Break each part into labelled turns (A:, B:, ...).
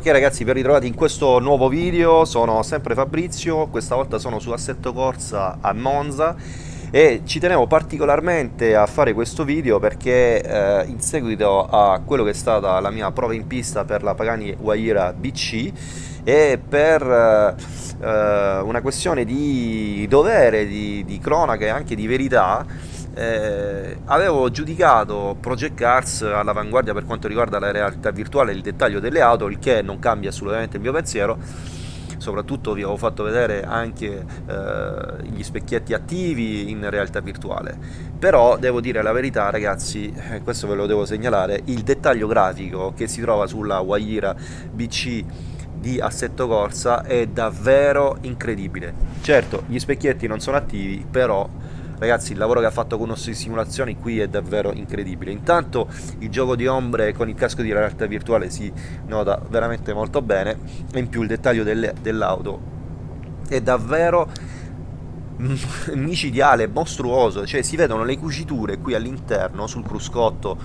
A: Ok ragazzi, ben ritrovati in questo nuovo video, sono sempre Fabrizio, questa volta sono su Assetto Corsa a Monza. E ci tenevo particolarmente a fare questo video perché eh, in seguito a quello che è stata la mia prova in pista per la Pagani Huayra BC e per eh, eh, una questione di dovere, di, di cronaca e anche di verità eh, avevo giudicato Project Cars all'avanguardia per quanto riguarda la realtà virtuale e il dettaglio delle auto, il che non cambia assolutamente il mio pensiero. Soprattutto vi avevo fatto vedere anche eh, gli specchietti attivi in realtà virtuale. Però devo dire la verità ragazzi eh, questo ve lo devo segnalare il dettaglio grafico che si trova sulla Waira BC di assetto corsa è davvero incredibile. Certo gli specchietti non sono attivi però ragazzi il lavoro che ha fatto con nostre simulazioni qui è davvero incredibile. Intanto il gioco di ombre con il casco di realtà virtuale si nota veramente molto bene. E in più il dettaglio dell'auto è davvero micidiale, mostruoso, cioè si vedono le cuciture qui all'interno sul cruscotto,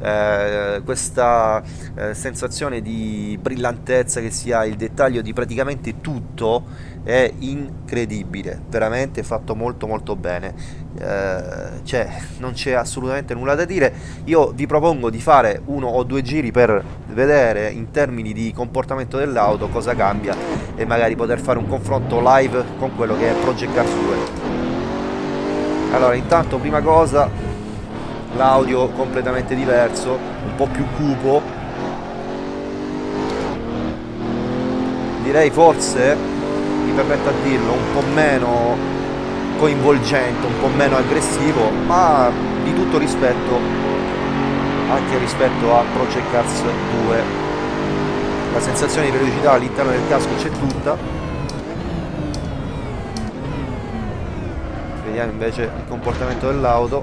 A: eh, questa eh, sensazione di brillantezza che si ha, il dettaglio di praticamente tutto è incredibile, veramente fatto molto molto bene, eh, cioè non c'è assolutamente nulla da dire, io vi propongo di fare uno o due giri per vedere in termini di comportamento dell'auto cosa cambia e magari poter fare un confronto live con quello che è Project Cars 2 allora intanto prima cosa l'audio completamente diverso un po' più cupo. Direi forse mi permetto a dirlo un po' meno coinvolgente un po' meno aggressivo ma di tutto rispetto anche rispetto a Project Cars 2 la sensazione di velocità all'interno del casco c'è tutta vediamo invece il comportamento dell'auto.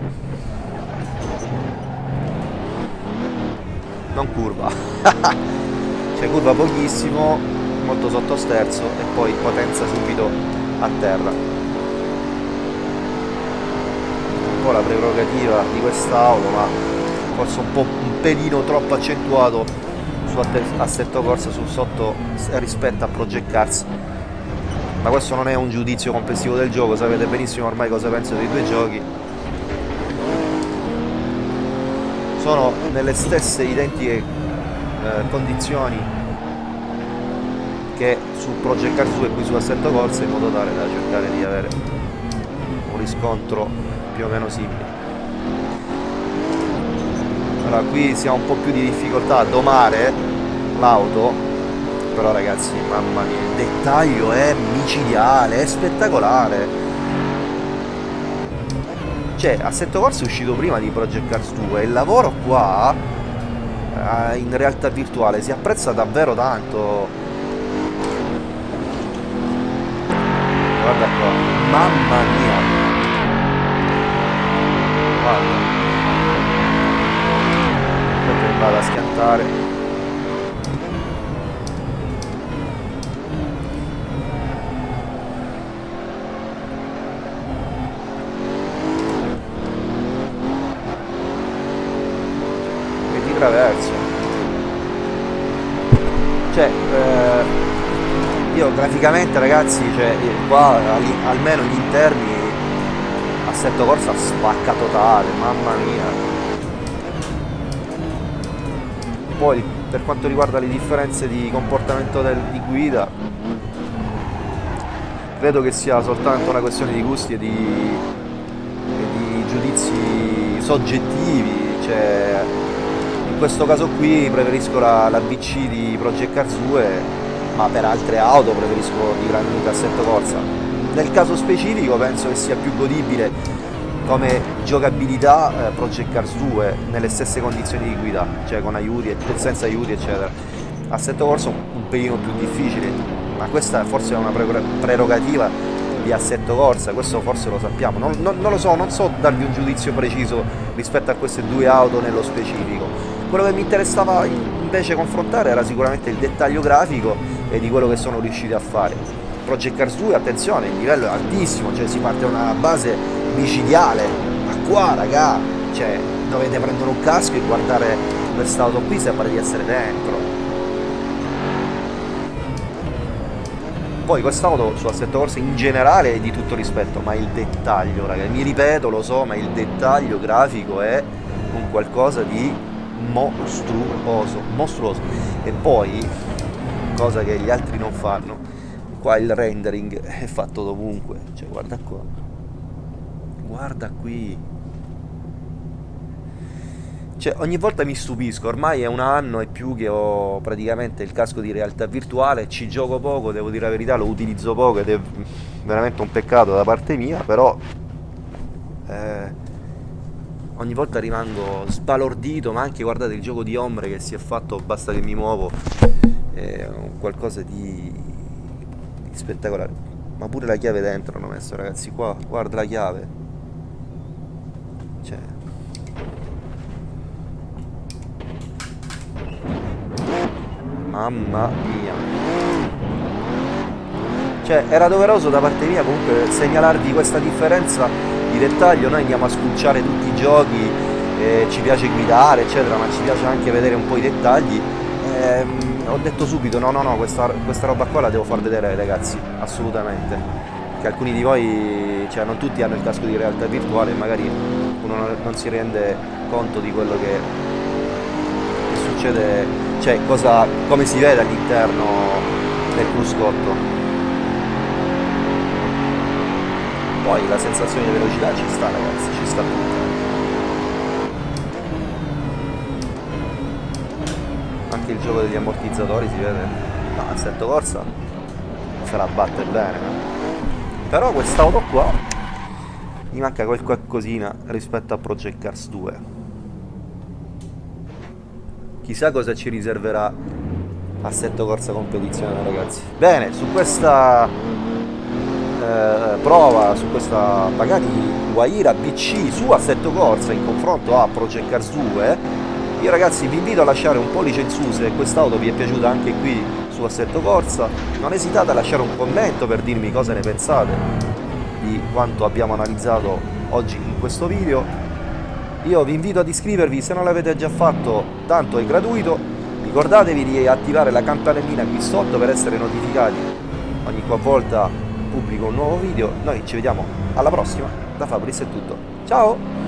A: Non curva. Cioè curva pochissimo molto sottosterzo e poi potenza subito a terra. Un po' la prerogativa di quest'auto ma forse un po' un pelino troppo accentuato su assetto corsa su sotto rispetto a Project Cars ma questo non è un giudizio complessivo del gioco sapete benissimo ormai cosa penso dei due giochi. Sono nelle stesse identiche eh, condizioni che su Project Cars 2 e qui su Assetto Corsa in modo tale da cercare di avere un riscontro più o meno simile. Allora qui si ha un po' più di difficoltà a domare l'auto però ragazzi mamma mia il dettaglio è micidiale è spettacolare. Cioè Assetto Corsa è uscito prima di Project Cars 2 il lavoro qua eh, in realtà virtuale si apprezza davvero tanto. Guarda qua mamma mia. Guarda. Vado a schiantare traverso. Cioè eh, io graficamente ragazzi cioè qua almeno gli interni assetto corsa spacca totale mamma mia. Poi per quanto riguarda le differenze di comportamento del, di guida credo che sia soltanto una questione di gusti e di, e di giudizi soggettivi cioè, in questo caso qui preferisco la, la BC di Project 2 ma per altre auto preferisco di Gran Cassetto Corsa nel caso specifico penso che sia più godibile come giocabilità eh, Project Cars 2 nelle stesse condizioni di guida, cioè con aiuti e senza aiuti eccetera. Assetto Corsa un pelino più difficile, ma questa forse è una prerogativa di Assetto Corsa, questo forse lo sappiamo, non, non, non, lo so, non so darvi un giudizio preciso rispetto a queste due auto nello specifico. Quello che mi interessava invece confrontare era sicuramente il dettaglio grafico e di quello che sono riusciti a fare. Project Cars 2, attenzione, il livello è altissimo, cioè si parte da una base micidiale, ma qua raga, cioè dovete prendere un casco e guardare quest'auto qui sembra di essere dentro. poi quest'auto su Assetto Corsa in generale è di tutto rispetto ma il dettaglio ragazzi mi ripeto lo so ma il dettaglio grafico è un qualcosa di mostruoso mostruoso. E poi cosa che gli altri non fanno qua il rendering è fatto dovunque. Cioè guarda qua. Guarda qui. Cioè, ogni volta mi stupisco, ormai è un anno e più che ho praticamente il casco di realtà virtuale, ci gioco poco, devo dire la verità, lo utilizzo poco ed è veramente un peccato da parte mia, però eh, ogni volta rimango sbalordito, ma anche guardate il gioco di ombre che si è fatto, basta che mi muovo, è qualcosa di, di spettacolare. Ma pure la chiave dentro hanno messo ragazzi qua, guarda la chiave. Cioè, Mamma mia. Cioè, era doveroso da parte mia comunque segnalarvi questa differenza di dettaglio. Noi andiamo a spulciare tutti i giochi, eh, ci piace guidare, eccetera, ma ci piace anche vedere un po' i dettagli. Eh, ho detto subito, no, no, no, questa, questa roba qua la devo far vedere ai ragazzi, assolutamente. Che alcuni di voi, cioè non tutti hanno il casco di realtà virtuale magari uno non si rende conto di quello che, che succede cioè cosa, come si vede all'interno del cruscotto poi la sensazione di velocità ci sta ragazzi ci sta tutta anche il gioco degli ammortizzatori si vede. No, assetto corsa la batte bene. Però quest'auto qua mi manca qualcosina rispetto a Project Cars 2 chissà cosa ci riserverà Assetto Corsa Competizione ragazzi. Bene su questa eh, prova su questa Pagani Guaira BC su Assetto Corsa in confronto a Project Cars 2 io ragazzi vi invito a lasciare un pollice in su se quest'auto vi è piaciuta anche qui su Assetto Corsa. Non esitate a lasciare un commento per dirmi cosa ne pensate di quanto abbiamo analizzato oggi in questo video. Io vi invito ad iscrivervi se non l'avete già fatto, tanto è gratuito. Ricordatevi di attivare la campanellina qui sotto per essere notificati ogni qualvolta pubblico un nuovo video. Noi ci vediamo alla prossima, da Fabris è tutto. Ciao!